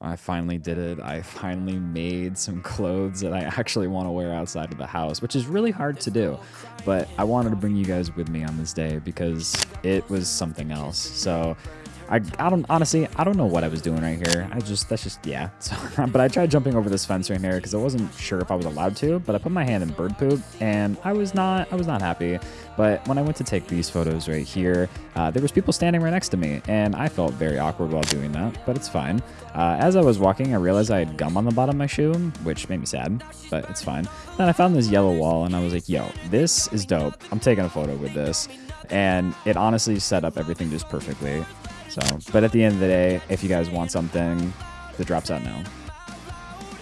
I finally did it. I finally made some clothes that I actually want to wear outside of the house, which is really hard to do. But I wanted to bring you guys with me on this day because it was something else. So I, I don't honestly I don't know what I was doing right here. I just that's just yeah. So, but I tried jumping over this fence right here because I wasn't sure if I was allowed to. But I put my hand in bird poop and I was not I was not happy. But when I went to take these photos right here, uh, there was people standing right next to me, and I felt very awkward while doing that. But it's fine. Uh, as I was walking, I realized I had gum on the bottom of my shoe, which made me sad, but it's fine. Then I found this yellow wall, and I was like, "Yo, this is dope. I'm taking a photo with this." And it honestly set up everything just perfectly. So, but at the end of the day, if you guys want something, the drop's out now.